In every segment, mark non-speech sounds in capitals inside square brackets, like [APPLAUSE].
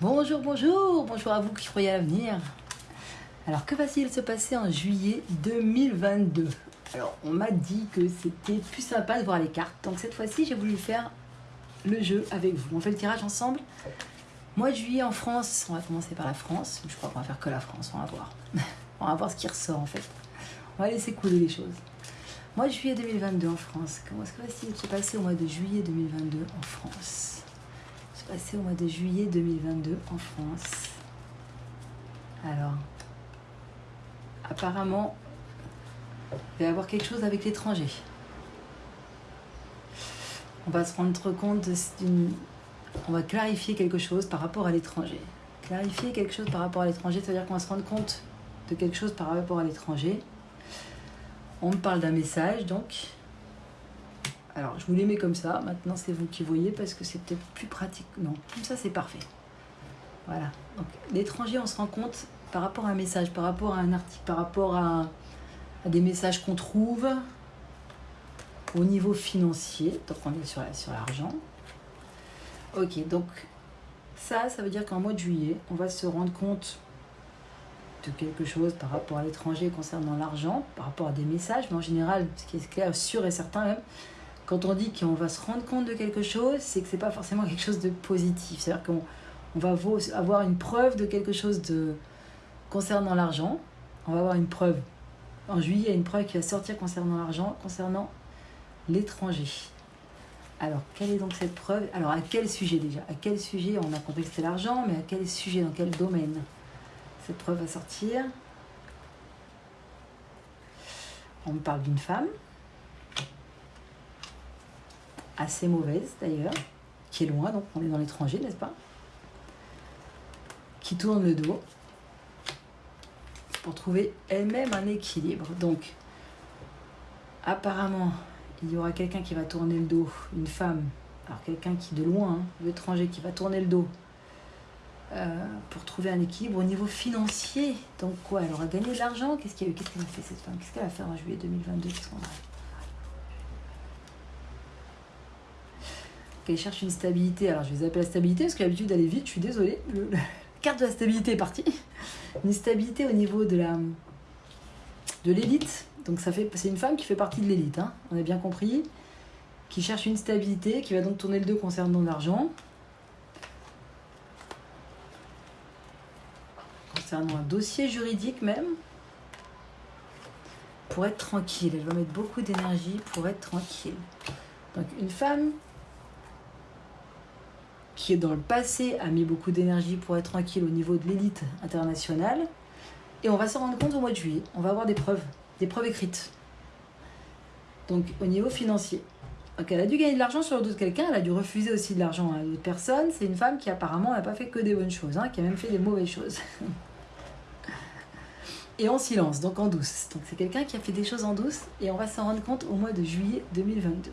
Bonjour, bonjour, bonjour à vous qui croyez à l'avenir. Alors, que va-t-il se passer en juillet 2022 Alors, on m'a dit que c'était plus sympa de voir les cartes. Donc, cette fois-ci, j'ai voulu faire le jeu avec vous. On fait le tirage ensemble. Mois de juillet en France, on va commencer par la France. Je crois qu'on va faire que la France, on va voir. [LAUGHS] on va voir ce qui ressort en fait. On va laisser couler les choses. Mois de juillet 2022 en France. Comment est-ce que va se passer au mois de juillet 2022 en France? Se passer au mois de juillet 2022 en France. Alors, apparemment, il va y avoir quelque chose avec l'étranger. On va se rendre compte d'une... On va clarifier quelque chose par rapport à l'étranger. Clarifier quelque chose par rapport à l'étranger, c'est-à-dire qu'on va se rendre compte de quelque chose par rapport à l'étranger. On me parle d'un message, donc. Alors, je vous les mets comme ça. Maintenant, c'est vous qui voyez parce que c'est peut-être plus pratique. Non, comme ça, c'est parfait. Voilà. Donc, l'étranger, on se rend compte par rapport à un message, par rapport à un article, par rapport à, des messages qu'on trouve au niveau financier. Donc, on est sur l'argent. Sur ok, donc ça, ça veut dire qu'en mois de juillet, on va se rendre compte de quelque chose par rapport à l'étranger concernant l'argent, par rapport à des messages, mais en général, ce qui est clair, sûr et certain même, quand on dit qu'on va se rendre compte de quelque chose, c'est que c'est pas forcément quelque chose de positif. C'est-à-dire qu'on on va avoir une preuve de quelque chose de concernant l'argent. On va avoir une preuve. En juillet, il y a une preuve qui va sortir concernant l'argent, concernant l'étranger. Alors, quelle est donc cette preuve? Alors, à quel sujet déjà? À quel sujet? On a compris l'argent, mais à quel sujet? Dans quel domaine? Cette preuve va sortir. On me parle d'une femme, assez mauvaise d'ailleurs, qui est loin, donc on est dans l'étranger, n'est-ce pas? Qui tourne le dos pour trouver elle-même un équilibre. Donc, apparemment, il y aura quelqu'un qui va tourner le dos, une femme, alors quelqu'un qui de loin, hein, l'étranger, qui va tourner le dos euh, pour trouver un équilibre au niveau financier. Donc quoi Elle aura gagné de l'argent? Qu'est-ce qu'elle a, fait cette femme? Qu'est-ce qu'elle a fait en juillet 2022 Qu'elle cherche une stabilité. Alors je vais appeler la stabilité parce que l'habitude d'aller vite, je suis désolée. la carte de la stabilité est partie. [LAUGHS] Une stabilité au niveau de la de l'élite. Donc ça fait, c'est une femme qui fait partie de l'élite, hein, on a bien compris, qui cherche une stabilité, qui va donc tourner le dos concernant l'argent. concernant un dossier juridique même, pour être tranquille. Elle va mettre beaucoup d'énergie pour être tranquille. Donc une femme qui dans le passé a mis beaucoup d'énergie pour être tranquille au niveau de l'élite internationale. Et on va se rendre compte au mois de juillet. On va avoir des preuves, des preuves écrites. Donc au niveau financier. Donc elle a dû gagner de l'argent sur le dos de quelqu'un, elle a dû refuser aussi de l'argent à d'autres personnes. C'est une femme qui apparemment n'a pas fait que des bonnes choses, hein, qui a même fait des mauvaises choses. [LAUGHS] et en silence, donc en douce. Donc c'est quelqu'un qui a fait des choses en douce et on va s'en rendre compte au mois de juillet 2022.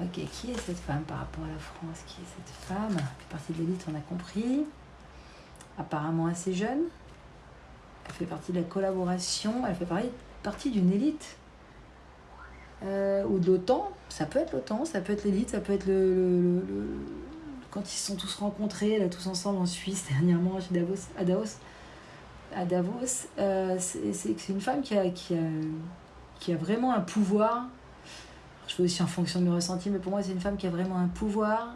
Ok, qui est cette femme par rapport à la France? Qui est cette femme? Elle fait partie de l'élite, on a compris. Apparemment assez jeune. Elle fait partie de la collaboration, elle fait partie d'une élite. Euh, ou de l'OTAN, ça peut être l'OTAN, ça peut être l'élite, ça peut être le, Quand ils se sont tous rencontrés, là, tous ensemble en Suisse, [LAUGHS] dernièrement, à Davos, à Davos à Davos, euh, c'est une femme qui a, qui, a, qui a vraiment un pouvoir. Je fais aussi en fonction de mes ressentis, mais pour moi, c'est une femme qui a vraiment un pouvoir,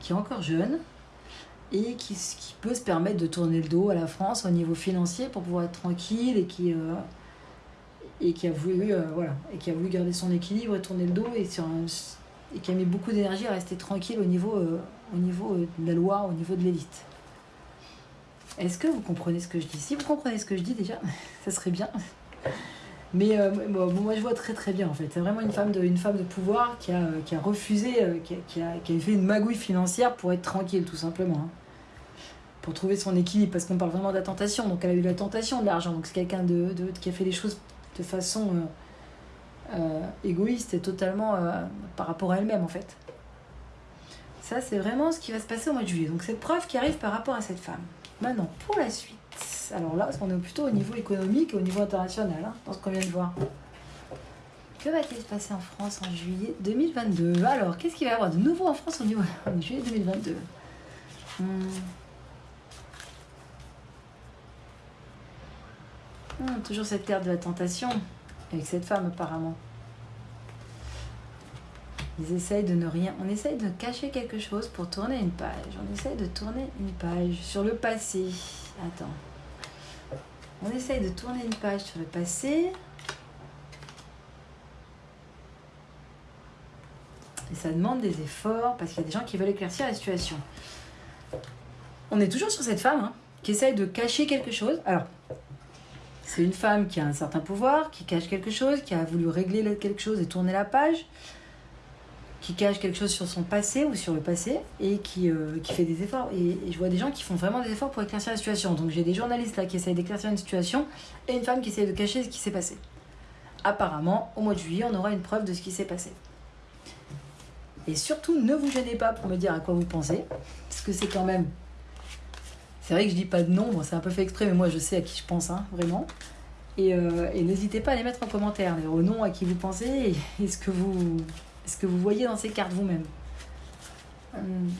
qui est encore jeune, et qui, peut se permettre de tourner le dos à la France au niveau financier pour pouvoir être tranquille et qui, euh, a, voulu, euh, voilà, et qui a voulu garder son équilibre et tourner le dos et, qui a mis beaucoup d'énergie à rester tranquille au niveau, au niveau de la loi, au niveau de l'élite. Est-ce que vous comprenez ce que je dis? Si vous comprenez ce que je dis déjà, [LAUGHS] ça serait bien. Mais euh, moi, je vois très très bien en fait. C'est vraiment une femme, de, une femme de pouvoir qui a, qui a refusé, euh, qui, a, qui, a, fait une magouille financière pour être tranquille tout simplement. Hein. Pour trouver son équilibre, parce qu'on parle vraiment de la tentation. Donc elle a eu la tentation de l'argent. Donc c'est quelqu'un de, de, qui a fait les choses de façon euh, égoïste et totalement par rapport à elle-même en fait. Ça c'est vraiment ce qui va se passer au mois de juillet. Donc cette preuve qui arrive par rapport à cette femme. Maintenant, pour la suite, alors là, on est plutôt au niveau économique et au niveau international, hein, dans ce qu'on vient de voir. Que va-t-il se passer en France en juillet 2022 Alors, qu'est-ce qu'il va y avoir de nouveau en France au niveau [LAUGHS] en juillet 2022 Hmm. Hmm, toujours cette terre de la tentation avec cette femme apparemment. Ils essayent de ne rien. On essaye de cacher quelque chose pour tourner une page. On essaye de tourner une page sur le passé. Attends. On essaye de tourner une page sur le passé. Et ça demande des efforts parce qu'il y a des gens qui veulent éclaircir la situation. On est toujours sur cette femme hein, qui essaye de cacher quelque chose. Alors, c'est une femme qui a un certain pouvoir, qui cache quelque chose, qui a voulu régler quelque chose et tourner la page, qui cache quelque chose sur son passé ou sur le passé et qui, euh, qui fait des efforts. Et, je vois des gens qui font vraiment des efforts pour éclaircir la situation. Donc j'ai des journalistes là qui essayent d'éclaircir une situation et une femme qui essaye de cacher ce qui s'est passé. Apparemment, au mois de juillet, on aura une preuve de ce qui s'est passé. Et surtout, ne vous gênez pas pour me dire à quoi vous pensez, parce que c'est quand même c'est vrai que je dis pas de nom, c'est un peu fait exprès, mais moi je sais à qui je pense, hein, vraiment. Euh, et, n'hésitez pas à les mettre en commentaire, au nom à qui vous pensez et, [LAUGHS] ce, que vous, ce que vous voyez dans ces cartes vous-même. Hum.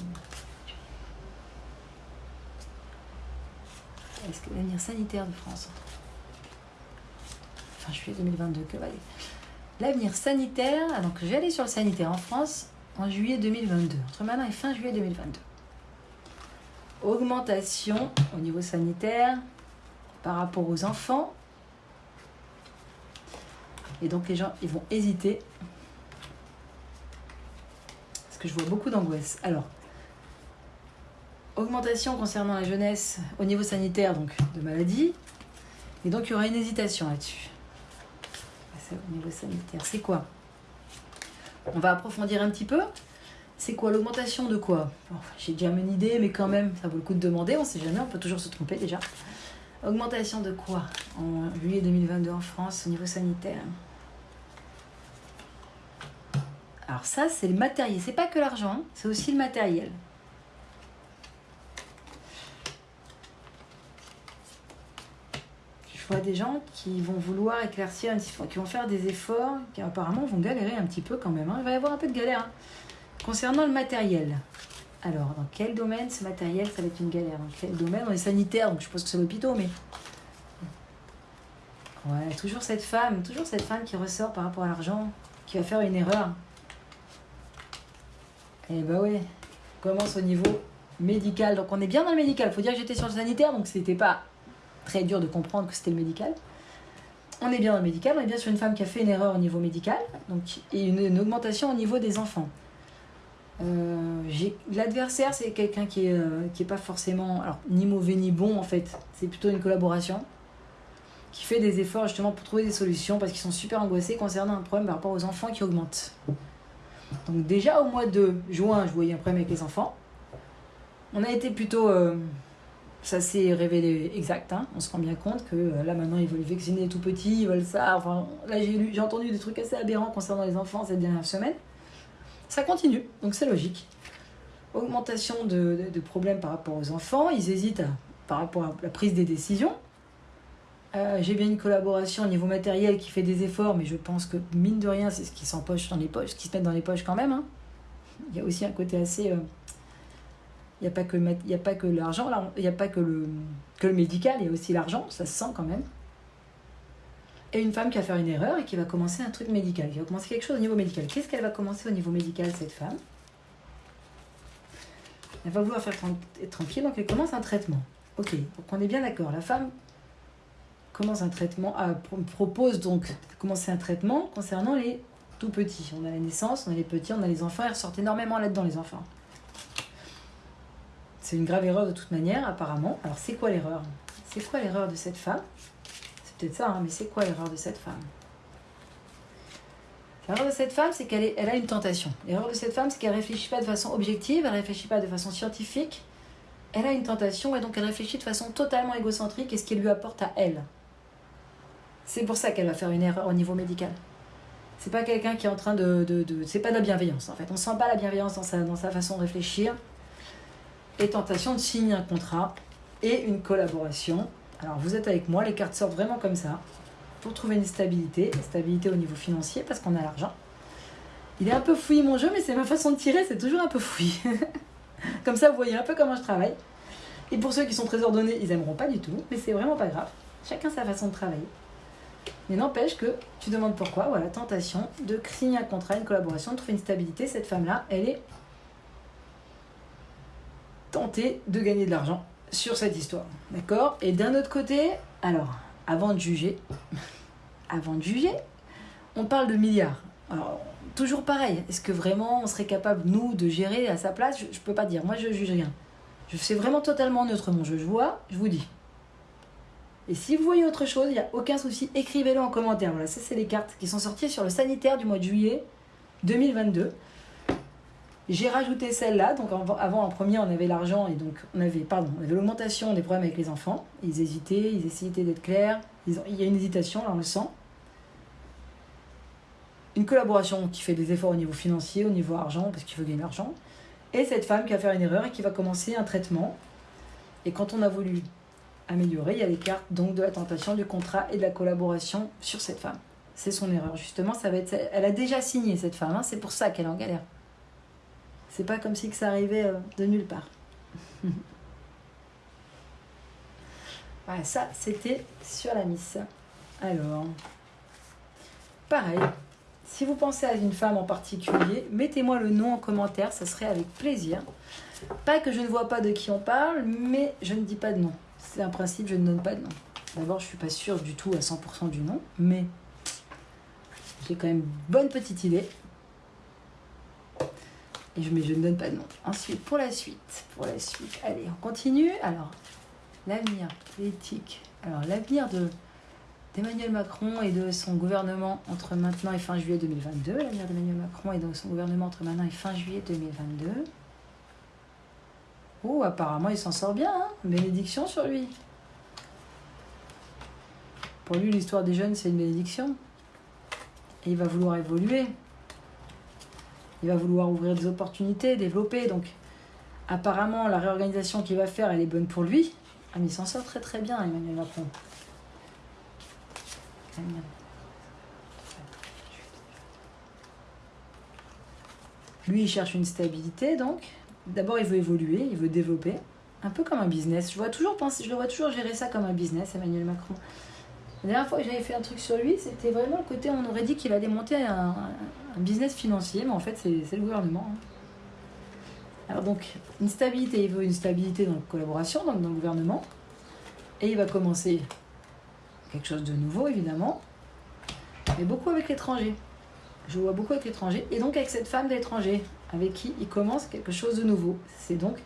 Est-ce que l'avenir sanitaire de France Fin juillet 2022, que va L'avenir sanitaire, donc je vais aller sur le sanitaire en France en juillet 2022, entre maintenant et fin juillet 2022 augmentation au niveau sanitaire par rapport aux enfants. Et donc les gens, ils vont hésiter. Je vois beaucoup d'angoisse. Alors, augmentation concernant la jeunesse au niveau sanitaire, donc de maladie. Et donc il y aura une hésitation là-dessus. Au niveau sanitaire, c'est quoi? On va approfondir un petit peu. C'est quoi? L'augmentation de quoi? J'ai déjà une idée, mais quand même, ça vaut le coup de demander, on sait jamais, on peut toujours se tromper déjà. Augmentation de quoi? En juillet 2022 en France au niveau sanitaire Alors ça, c'est le matériel. C'est pas que l'argent, c'est aussi le matériel. Je vois des gens qui vont vouloir éclaircir, qui vont faire des efforts, qui apparemment vont galérer un petit peu quand même. Hein. Il va y avoir un peu de galère. Hein. Concernant le matériel, alors dans quel domaine ce matériel, ça va être une galère? Dans quel domaine? On est sanitaire, donc je suppose que c'est l'hôpital, mais. Ouais, toujours cette femme, toujours cette femme qui ressort par rapport à l'argent, qui va faire une erreur. Eh bah ouais, on commence au niveau médical. Donc on est bien dans le médical. Faut dire que j'étais sur le sanitaire, donc c'était pas très dur de comprendre que c'était le médical. On est bien dans le médical, on est bien sur une femme qui a fait une erreur au niveau médical, donc, et une augmentation au niveau des enfants. Euh, l'adversaire, c'est quelqu'un qui est, euh, qui est pas forcément alors, ni mauvais ni bon en fait. C'est plutôt une collaboration qui fait des efforts justement pour trouver des solutions parce qu'ils sont super angoissés concernant un problème par rapport aux enfants qui augmentent. Donc déjà au mois de juin, je voyais un problème avec les enfants. On a été plutôt... Euh, ça s'est révélé exact. Hein. On se rend bien compte que là maintenant ils veulent vacciner tout petits, ils veulent ça. Enfin, là j'ai j'ai entendu des trucs assez aberrants concernant les enfants cette dernière semaine. Ça continue, donc c'est logique. Augmentation de, problèmes par rapport aux enfants, ils hésitent par rapport à la prise des décisions. Euh, j'ai bien une collaboration au niveau matériel qui fait des efforts, mais je pense que mine de rien, c'est ce qui s'empoche dans les poches, ce qui se met dans les poches quand même. Hein. Il y a aussi un côté assez. Euh, il n'y a pas que, l'argent, il n'y a pas que le, que le médical, il y a aussi l'argent, ça se sent quand même et une femme qui va faire une erreur et qui va commencer un truc médical, qui va commencer quelque chose au niveau médical. Qu'est-ce qu'elle va commencer au niveau médical, cette femme? Elle va vouloir faire tranquille, donc elle commence un traitement. Ok, donc on est bien d'accord. La femme commence un traitement, euh, propose donc de commencer un traitement concernant les tout petits. On a la naissance, on a les petits, on a les enfants, ils ressortent énormément là-dedans, les enfants. C'est une grave erreur de toute manière, apparemment. Alors c'est quoi l'erreur? C'est quoi l'erreur de cette femme? Peut-être ça, hein, mais c'est quoi l'erreur de cette femme? L'erreur de cette femme, c'est qu'elle elle a une tentation. L'erreur de cette femme, c'est qu'elle ne réfléchit pas de façon objective, elle ne réfléchit pas de façon scientifique. Elle a une tentation et donc elle réfléchit de façon totalement égocentrique et ce qu'elle lui apporte à elle. C'est pour ça qu'elle va faire une erreur au niveau médical. C'est pas quelqu'un qui est en train de, de, de c'est pas de la bienveillance en fait. On sent pas la bienveillance dans sa, dans sa façon de réfléchir. Et tentation de signer un contrat et une collaboration alors vous êtes avec moi, les cartes sortent vraiment comme ça, pour trouver une stabilité, stabilité au niveau financier, parce qu'on a l'argent. Il est un peu fouillé mon jeu, mais c'est ma façon de tirer, c'est toujours un peu fouillé. [LAUGHS] Comme ça, vous voyez un peu comment je travaille. Et pour ceux qui sont très ordonnés, ils aimeront pas du tout, mais c'est vraiment pas grave. Chacun sa façon de travailler. Mais n'empêche que tu demandes pourquoi, voilà, tentation de signer un contrat, une collaboration, de trouver une stabilité. Cette femme-là, elle est tentée de gagner de l'argent sur cette histoire. D'accord? Et d'un autre côté, alors, avant de juger, [LAUGHS] avant de juger, on parle de milliards. Alors, toujours pareil, est-ce que vraiment on serait capable, nous, de gérer à sa place? Je ne peux pas dire, moi je juge rien. Je sais vraiment totalement neutre mon jeu. Je vois, je vous dis. Et si vous voyez autre chose, il n'y a aucun souci, écrivez-le en commentaire. Voilà, ça c'est les cartes qui sont sorties sur le sanitaire du mois de juillet 2022. J'ai rajouté celle-là, donc avant en premier on avait l'argent et donc on avait, pardon, on avait l'augmentation des problèmes avec les enfants. Ils hésitaient, ils essayaient d'être clairs, il y a une hésitation, là on le sent. Une collaboration qui fait des efforts au niveau financier, au niveau argent, parce qu'il veut gagner de l'argent. Et cette femme qui va faire une erreur et qui va commencer un traitement. Et quand on a voulu améliorer, il y a les cartes donc de la tentation, du contrat et de la collaboration sur cette femme. C'est son erreur, justement. Ça va être, elle a déjà signé cette femme, hein, c'est pour ça qu'elle est en galère. C'est pas comme si ça arrivait euh, de nulle part. [LAUGHS] voilà, ça, c'était sur la miss. Alors, pareil, si vous pensez à une femme en particulier, mettez-moi le nom en commentaire, ça serait avec plaisir. Pas que je ne vois pas de qui on parle, mais je ne dis pas de nom. C'est un principe, je ne donne pas de nom. D'abord, je ne suis pas sûre du tout à 100% du nom, mais j'ai quand même une bonne petite idée. Et je, mais je ne donne pas de nom. Ensuite, pour la suite, pour la suite, allez, on continue. Alors, l'avenir, l'éthique. Alors, l'avenir de d'Emmanuel Macron et de son gouvernement entre maintenant et fin juillet 2022. L'avenir d'Emmanuel Macron et de son gouvernement entre maintenant et fin juillet 2022. Oh, apparemment, il s'en sort bien. Hein bénédiction sur lui. Pour lui, l'histoire des jeunes, c'est une bénédiction. Et il va vouloir évoluer il va vouloir ouvrir des opportunités, développer. Donc, apparemment, la réorganisation qu'il va faire, elle est bonne pour lui. Ah, mais il s'en sort très très bien, Emmanuel Macron. Lui, il cherche une stabilité, donc. D'abord, il veut évoluer, il veut développer. Un peu comme un business. Je, vois toujours je le vois toujours gérer ça comme un business, Emmanuel Macron. La dernière fois que j'avais fait un truc sur lui, c'était vraiment le côté, on aurait dit qu'il allait monter un, business financier, mais en fait, c'est le gouvernement. Hein. Alors donc, une stabilité, il veut une stabilité dans la collaboration, dans le gouvernement. Et il va commencer quelque chose de nouveau, évidemment, mais beaucoup avec l'étranger. Je vois beaucoup avec l'étranger, et donc avec cette femme d'étranger, avec qui il commence quelque chose de nouveau. C'est donc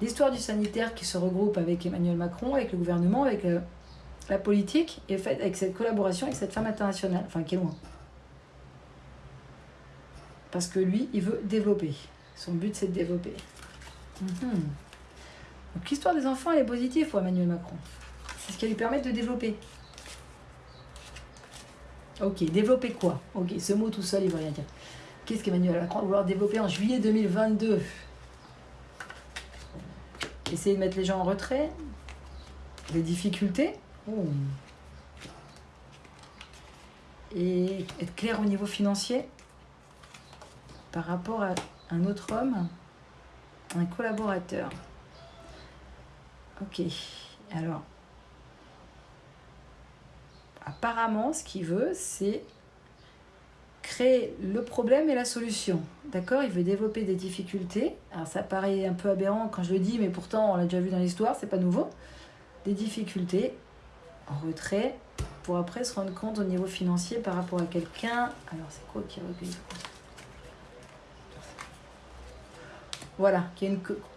l'histoire du sanitaire qui se regroupe avec Emmanuel Macron, avec le gouvernement, avec le, la politique faite avec cette collaboration avec cette femme internationale, enfin qui est loin. Parce que lui, il veut développer. Son but, c'est de développer. Mhm. Donc l'histoire des enfants, elle est positive pour Emmanuel Macron. C'est ce qui lui permet de développer. Ok, développer quoi? Ok, ce mot tout seul, il ne veut rien dire. Qu'est-ce qu'Emmanuel Macron va vouloir développer en juillet 2022 Essayer de mettre les gens en retrait? Les difficultés? Et être clair au niveau financier? Par rapport à un autre homme, un collaborateur? Ok, alors, apparemment, ce qu'il veut, c'est créer le problème et la solution. D'accord? Il veut développer des difficultés. Alors, ça paraît un peu aberrant quand je le dis, mais pourtant, on l'a déjà vu dans l'histoire, c'est pas nouveau. Des difficultés en retrait pour après se rendre compte au niveau financier par rapport à quelqu'un. Alors, c'est quoi qui recueille Voilà,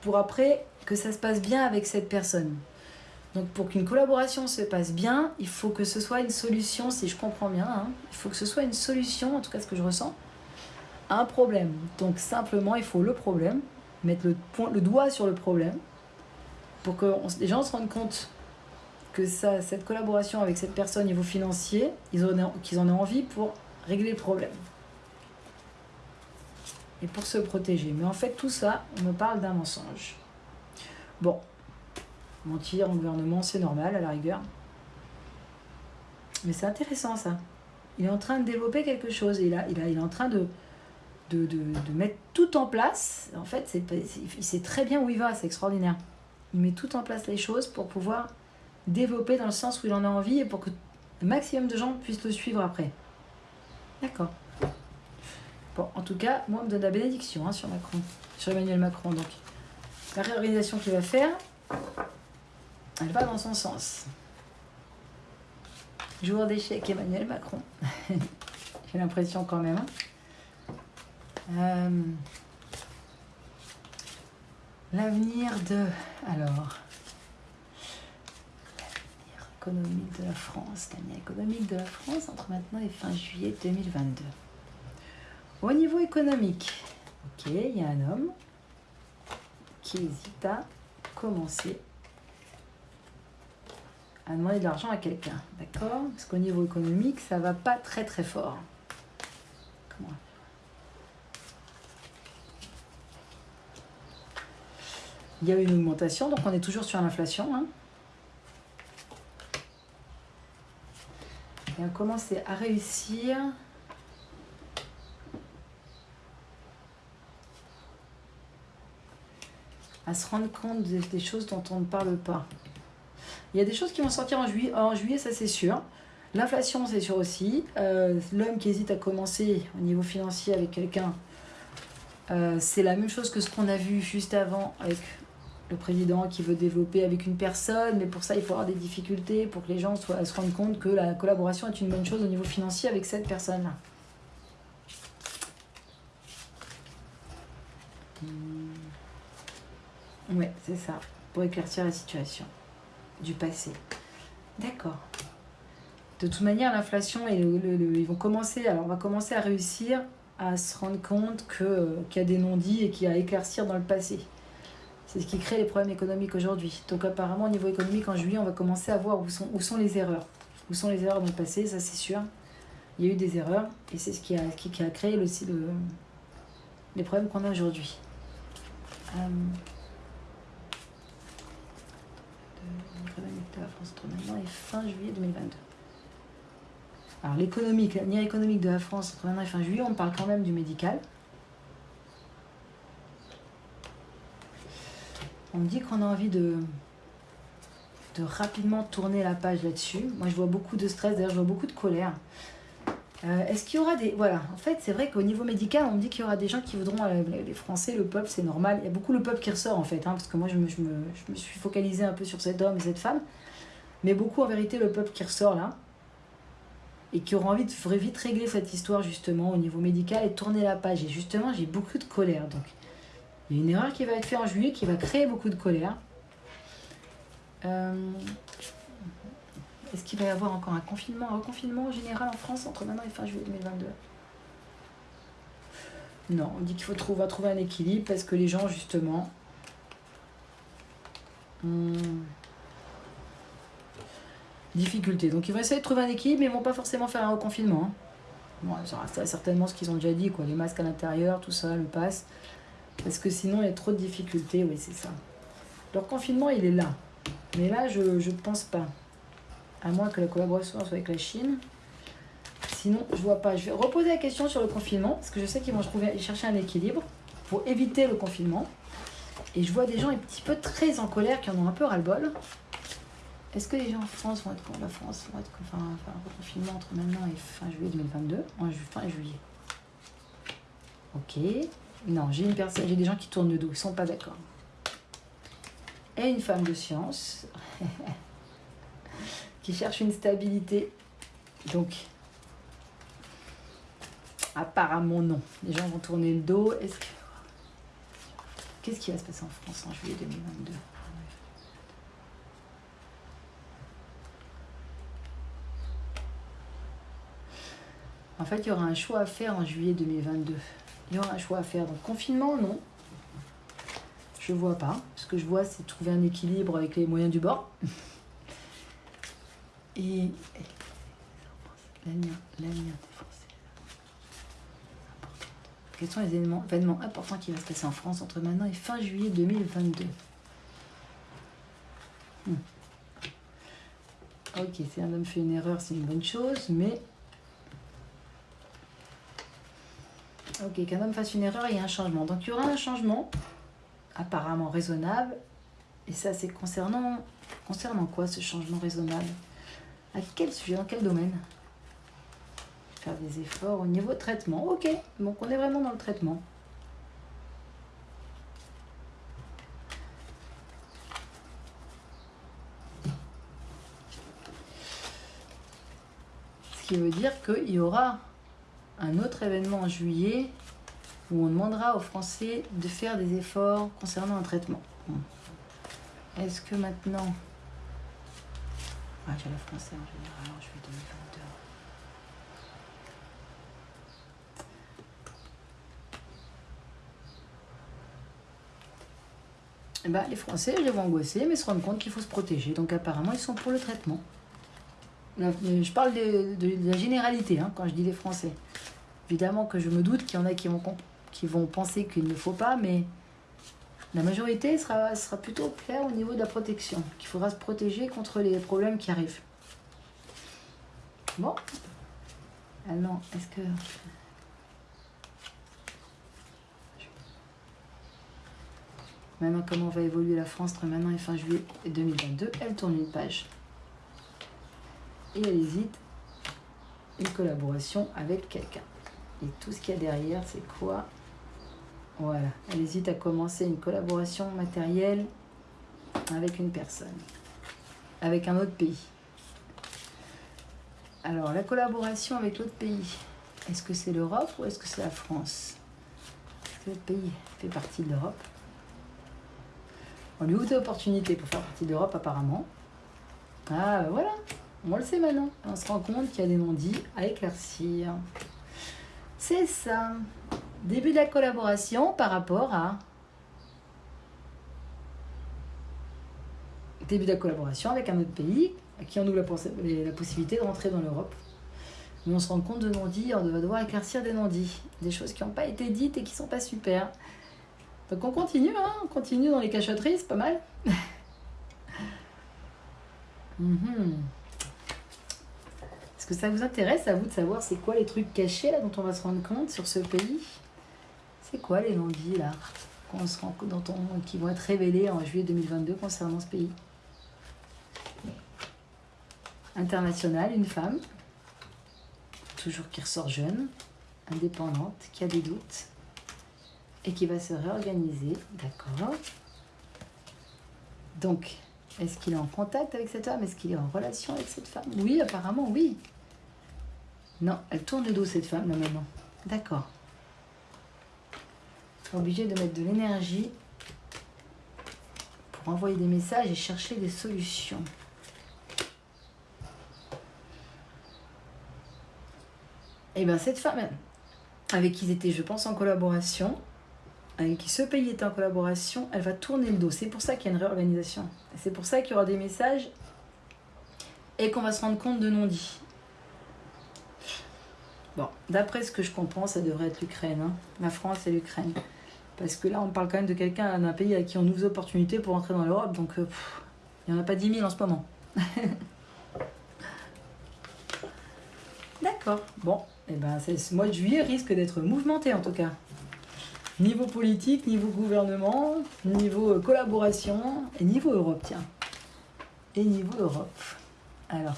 pour après que ça se passe bien avec cette personne. Donc, pour qu'une collaboration se passe bien, il faut que ce soit une solution, si je comprends bien, hein. il faut que ce soit une solution, en tout cas ce que je ressens, à un problème. Donc, simplement, il faut le problème, mettre le, doigt sur le problème, pour que les gens se rendent compte que cette collaboration avec cette personne au niveau financier, qu'ils en aient envie pour régler le problème. Et pour se protéger. Mais en fait, tout ça, on me parle d'un mensonge. Bon, mentir en gouvernement, c'est normal à la rigueur. Mais c'est intéressant ça. Il est en train de développer quelque chose. Il, est en train de, mettre tout en place. En fait, il sait très bien où il va, c'est extraordinaire. Il met tout en place les choses pour pouvoir développer dans le sens où il en a envie et pour que le maximum de gens puissent le suivre après. D'accord. Bon, en tout cas, moi, on me donne la bénédiction hein, sur Macron, sur Emmanuel Macron. Donc, la réorganisation qu'il va faire, elle va dans son sens. Jour d'échec, Emmanuel Macron. [LAUGHS] J'ai l'impression quand même. Hein. Euh, l'avenir de... Alors... L'avenir économique de la France. L'avenir économique de la France entre maintenant et fin juillet 2022. Au niveau économique, ok, il y a un homme qui hésite à commencer à demander de l'argent à quelqu'un, d'accord? Parce qu'au niveau économique, ça va pas très très fort. Il y a une augmentation, donc on est toujours sur l'inflation. Hein? Et on commence à réussir à se rendre compte des choses dont on ne parle pas. Il y a des choses qui vont sortir en juillet, en juillet ça c'est sûr. L'inflation, c'est sûr aussi. Euh, l'homme qui hésite à commencer au niveau financier avec quelqu'un, euh, c'est la même chose que ce qu'on a vu juste avant avec le président qui veut développer avec une personne, mais pour ça, il faut avoir des difficultés pour que les gens soient, se rendent compte que la collaboration est une bonne chose au niveau financier avec cette personne-là. Ouais, c'est ça, pour éclaircir la situation du passé. D'accord. De toute manière, l'inflation, et ils vont commencer, alors on va commencer à réussir à se rendre compte qu'il y a des non-dits et qu'il y a éclaircir dans le passé. C'est ce qui crée les problèmes économiques aujourd'hui. Donc apparemment, au niveau économique, en juillet, on va commencer à voir où sont, les erreurs. Où sont les erreurs dans le passé, ça c'est sûr. Il y a eu des erreurs et c'est ce qui a, qui, a créé le, le, les problèmes qu'on a aujourd'hui. Euh, la France entre maintenant et fin juillet 2022. Alors l'économique, l'avenir économique de la France entre maintenant et fin juillet, on parle quand même du médical. On dit qu'on a envie de, de rapidement tourner la page là-dessus. Moi je vois beaucoup de stress, d'ailleurs je vois beaucoup de colère. Euh, est-ce qu'il y aura des... Voilà, en fait, c'est vrai qu'au niveau médical, on me dit qu'il y aura des gens qui voudront... Euh, les Français, le peuple, c'est normal. Il y a beaucoup le peuple qui ressort, en fait, hein, parce que moi, je me, suis focalisée un peu sur cet homme et cette femme. Mais beaucoup, en vérité, le peuple qui ressort, là, et qui aura envie de vite régler cette histoire, justement, au niveau médical, et tourner la page. Et justement, j'ai beaucoup de colère, donc... Il y a une erreur qui va être faite en juillet, qui va créer beaucoup de colère. Euh... Est-ce qu'il va y avoir encore un confinement, un reconfinement général en France entre maintenant et fin juillet 2022 Non, on dit qu'il faut trouver, un équilibre parce que les gens, justement, ont difficulté. Donc ils vont essayer de trouver un équilibre, mais ils ne vont pas forcément faire un reconfinement. Hein. Bon, ça certainement ce qu'ils ont déjà dit, quoi. Les masques à l'intérieur, tout ça, le passe. Parce que sinon, il y a trop de difficultés, oui, c'est ça. Le confinement, il est là. Mais là, je ne pense pas à moins que la collaboration soit avec la Chine. Sinon, je vois pas. Je vais reposer la question sur le confinement, parce que je sais qu'ils vont chercher un équilibre pour éviter le confinement. Et je vois des gens un petit peu très en colère qui en ont un peu ras-le-bol. Est-ce que les gens en France vont être la France vont être enfin, un confinement entre maintenant et fin juillet 2022 En fin juillet. Ok. Non, j'ai une personne, j'ai des gens qui tournent le dos, ils sont pas d'accord. Et une femme de science. [LAUGHS] qui cherche une stabilité. Donc, apparemment non. Les gens vont tourner le dos. Est-ce que... Qu'est-ce qui va se passer en France en juillet 2022 En fait, il y aura un choix à faire en juillet 2022. Il y aura un choix à faire. Donc, confinement, non. Je vois pas. Ce que je vois, c'est trouver un équilibre avec les moyens du bord. [LAUGHS] Et l'avenir des Français. Quels sont les événements, événements importants qui vont se passer en France entre maintenant et fin juillet 2022 hmm. Ok, si un homme fait une erreur, c'est une bonne chose, mais Ok, qu'un homme fasse une erreur, il y a un changement. Donc il y aura un changement, apparemment raisonnable. Et ça, c'est concernant, concernant quoi ce changement raisonnable? À quel sujet Dans quel domaine Faire des efforts au niveau traitement. Ok, donc on est vraiment dans le traitement. Ce qui veut dire qu'il y aura un autre événement en juillet où on demandera aux Français de faire des efforts concernant un traitement. Est-ce que maintenant... Ah, j'ai la français en général, je vais 2022. Eh ben, les Français, les vois angoissés, mais se rendent compte qu'il faut se protéger. Donc apparemment, ils sont pour le traitement. Je parle de, la généralité hein, quand je dis les Français. Évidemment que je me doute qu'il y en a qui vont, qui vont penser qu'il ne faut pas, mais la majorité sera, plutôt claire au niveau de la protection, qu'il faudra se protéger contre les problèmes qui arrivent. Bon. Alors, est-ce que... Maintenant, comment va évoluer la France entre maintenant et fin juillet 2022 Elle tourne une page et elle hésite une collaboration avec quelqu'un. Et tout ce qu'il y a derrière, c'est quoi? Voilà, elle hésite à commencer une collaboration matérielle avec une personne, avec un autre pays. Alors, la collaboration avec l'autre pays, est-ce que c'est l'Europe ou est-ce que c'est la France? Est-ce que le pays fait partie de l'Europe? On lui ouvre des opportunités pour faire partie de l'Europe apparemment. Ah, ben voilà on le sait maintenant. On se rend compte qu'il y a des non-dits à éclaircir. C'est ça. Début de la collaboration par rapport à... Début de la collaboration avec un autre pays qui en ouvre la, possibilité de rentrer dans l'Europe. Mais on se rend compte de non-dits, on va devoir éclaircir des non-dits. Des choses qui n'ont pas été dites et qui sont pas super. Donc on continue, hein on continue dans les cachotteries, c'est pas mal. [LAUGHS] Mhm. Est-ce que ça vous intéresse à vous de savoir c'est quoi les trucs cachés là dont on va se rendre compte sur ce pays? C'est quoi les non-dits là qu'on se rend, dont on, qui vont être révélés en juillet 2022 concernant ce pays? International, une femme, toujours qui ressort jeune, indépendante, qui a des doutes et qui va se réorganiser, d'accord? Donc, est-ce qu'il est en contact avec cette femme? Est-ce qu'il est en relation avec cette femme? Oui, apparemment, oui. Non, elle tourne le dos, cette femme, là, maintenant. D'accord. Obligé de mettre de l'énergie pour envoyer des messages et chercher des solutions. Et eh bien, cette femme, avec qui ils étaient, je pense, en collaboration, avec qui ce pays est en collaboration, elle va tourner le dos. C'est pour ça qu'il y a une réorganisation. C'est pour ça qu'il y aura des messages et qu'on va se rendre compte de non-dits. Bon, d'après ce que je comprends, ça devrait être l'Ukraine, hein. la France et l'Ukraine. Parce que là, on parle quand même de quelqu'un d'un pays à qui on ouvre des opportunités pour entrer dans l'Europe, donc euh, il n'y en a pas 10 000 en ce moment. [LAUGHS] D'accord, bon, et eh ben, ce mois de juillet risque d'être mouvementé en tout cas. Niveau politique, niveau gouvernement, niveau euh, collaboration et niveau Europe, tiens. Et niveau Europe. Alors,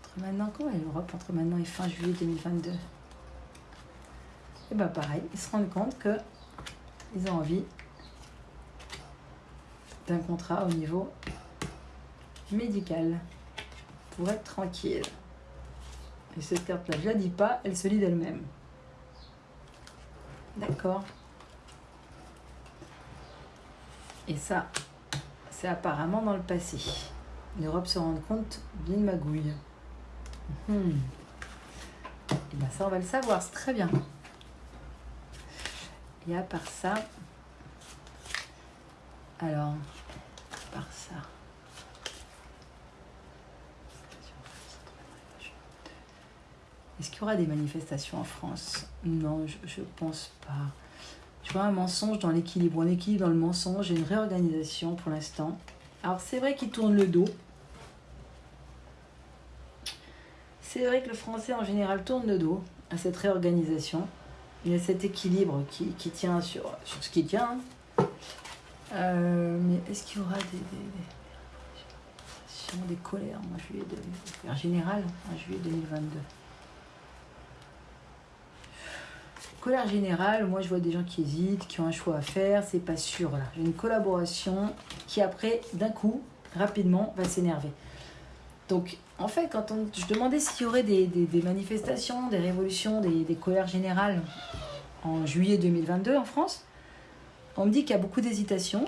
entre maintenant, comment est l'Europe entre maintenant et fin juillet 2022 Et bien pareil, ils se rendent compte que ils ont envie d'un contrat au niveau médical pour être tranquille. Et cette carte-là, je la dis pas, elle se lit d'elle-même. D'accord. Et ça, c'est apparemment dans le passé. L'Europe se rend compte d'une magouille. Hmm. Et bien ça, on va le savoir, c'est très bien. Et à part ça, alors, à part ça, Est-ce qu'il y aura des manifestations en France? Non, je ne pense pas. Tu vois, un mensonge dans l'équilibre. Un équilibre dans le mensonge et une réorganisation pour l'instant. Alors, c'est vrai qu'il tourne le dos. C'est vrai que le français en général tourne le dos à cette réorganisation. Il y a cet équilibre qui, qui tient sur, sur ce qui tient. Euh, mais est-ce qu'il y aura des, des, des, colères? En juillet en général en juillet 2022 Colère générale, moi je vois des gens qui hésitent, qui ont un choix à faire, c'est pas sûr là. J'ai une collaboration qui après, d'un coup, rapidement, va s'énerver. Donc en fait, quand on, je demandais s'il y aurait des, manifestations, des révolutions, des, colères générales en juillet 2022 en France, on me dit qu'il y a beaucoup d'hésitation,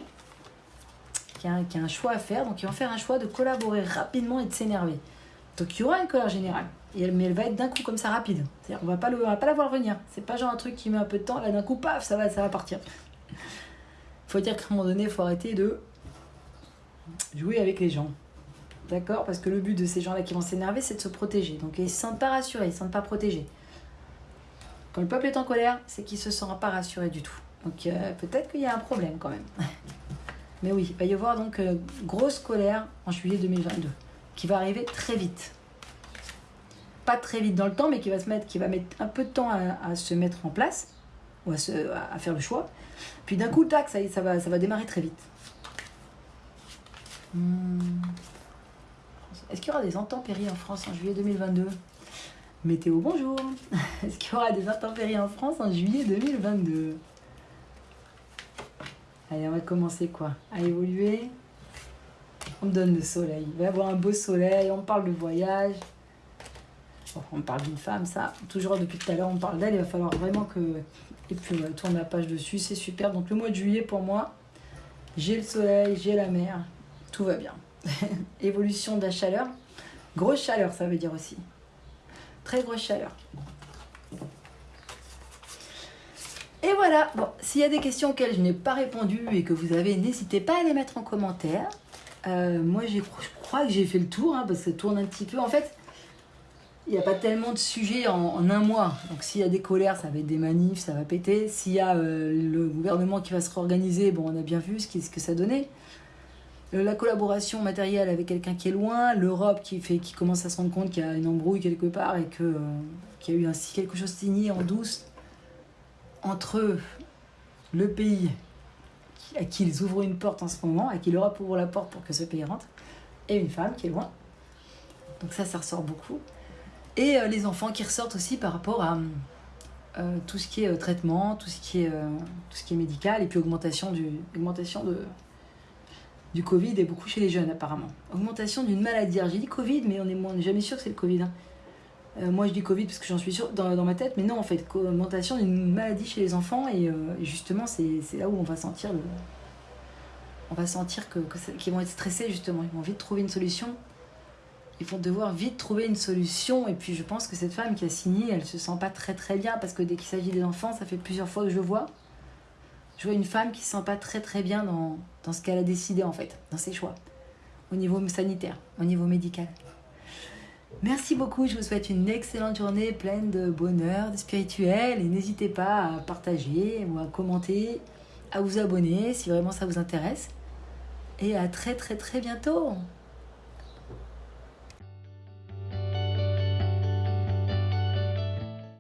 qu'il y, a un choix à faire, donc ils vont faire un choix de collaborer rapidement et de s'énerver. Donc il y aura une colère générale, mais elle va être d'un coup comme ça rapide. C'est-à-dire qu'on va pas le, va pas la voir venir. C'est pas genre un truc qui met un peu de temps, là d'un coup, paf, ça va, ça va partir. Il faut dire qu'à un moment donné, il faut arrêter de jouer avec les gens. D'accord Parce que le but de ces gens-là qui vont s'énerver, c'est de se protéger. Donc ils ne se sentent pas rassurés, ils ne se sentent pas protégés. Quand le peuple est en colère, c'est qu'il ne se sent pas rassuré du tout. Donc euh, peut-être qu'il y a un problème quand même. [LAUGHS] Mais oui, il va y avoir donc euh, grosse colère en juillet 2022, qui va arriver très vite. Pas très vite dans le temps, mais qui va, se mettre, qui va mettre un peu de temps à, se mettre en place, ou à, faire le choix. Puis d'un coup, tac, ça, ça, va, ça va démarrer très vite. Hmm. Est-ce qu'il y aura des intempéries en France en juillet 2022 Météo, bonjour [LAUGHS] Est-ce qu'il y aura des intempéries en France en juillet 2022 Allez, on va commencer quoi? À évoluer. On me donne le soleil. Il va y avoir un beau soleil, on parle de voyage. on parle d'une femme, ça. Toujours depuis tout à l'heure, on parle d'elle. Il va falloir vraiment que. Et puis, on va tourner la page dessus, c'est super. Donc, le mois de juillet, pour moi, j'ai le soleil, j'ai la mer, tout va bien. [LAUGHS] Évolution de la chaleur. Grosse chaleur, ça veut dire aussi. Très grosse chaleur. Et voilà, s'il y a des questions auxquelles je n'ai pas répondu et que vous avez, n'hésitez pas à les mettre en commentaire. Euh, moi, je crois que j'ai fait le tour, hein, parce que ça tourne un petit peu. En fait, il n'y a pas tellement de sujets en, un mois. Donc s'il y a des colères, ça va être des manifs, ça va péter. S'il y a euh, le gouvernement qui va se réorganiser, bon, on a bien vu ce, ce que ça donnait. Euh, la collaboration matérielle avec quelqu'un qui est loin, l'Europe qui, fait, qui commence à se rendre compte qu'il y a une embrouille quelque part et euh, qu'il y a eu ainsi quelque chose signé en douce entre le pays à qui ils ouvrent une porte en ce moment, à qui l'Europe ouvre la porte pour que ce pays rentre, et une femme qui est loin. Donc ça, ça ressort beaucoup. Et euh, les enfants qui ressortent aussi par rapport à tout ce qui est traitement, tout ce qui est, tout ce qui est médical, et puis augmentation, du, augmentation de, du Covid et beaucoup chez les jeunes apparemment. Augmentation d'une maladie. j'ai dit Covid, mais on n'est jamais sûr que c'est le Covid. Hein. Euh, moi je dis Covid parce que j'en suis sûr dans, dans, ma tête, mais non en fait, augmentation d'une maladie chez les enfants et, euh, justement c'est là où on va sentir On va sentir que, qu'ils vont être stressés justement, ils vont vite trouver une solution. Ils vont devoir vite trouver une solution et puis je pense que cette femme qui a signé, elle se sent pas très très bien parce que dès qu'il s'agit des enfants, ça fait plusieurs fois que je vois je vois une femme qui se sent pas très très bien dans, dans ce qu'elle a décidé en fait, dans ses choix, au niveau sanitaire, au niveau médical. Merci beaucoup, je vous souhaite une excellente journée pleine de bonheur, de spirituel et n'hésitez pas à partager ou à commenter, à vous abonner si vraiment ça vous intéresse. Et à très très très bientôt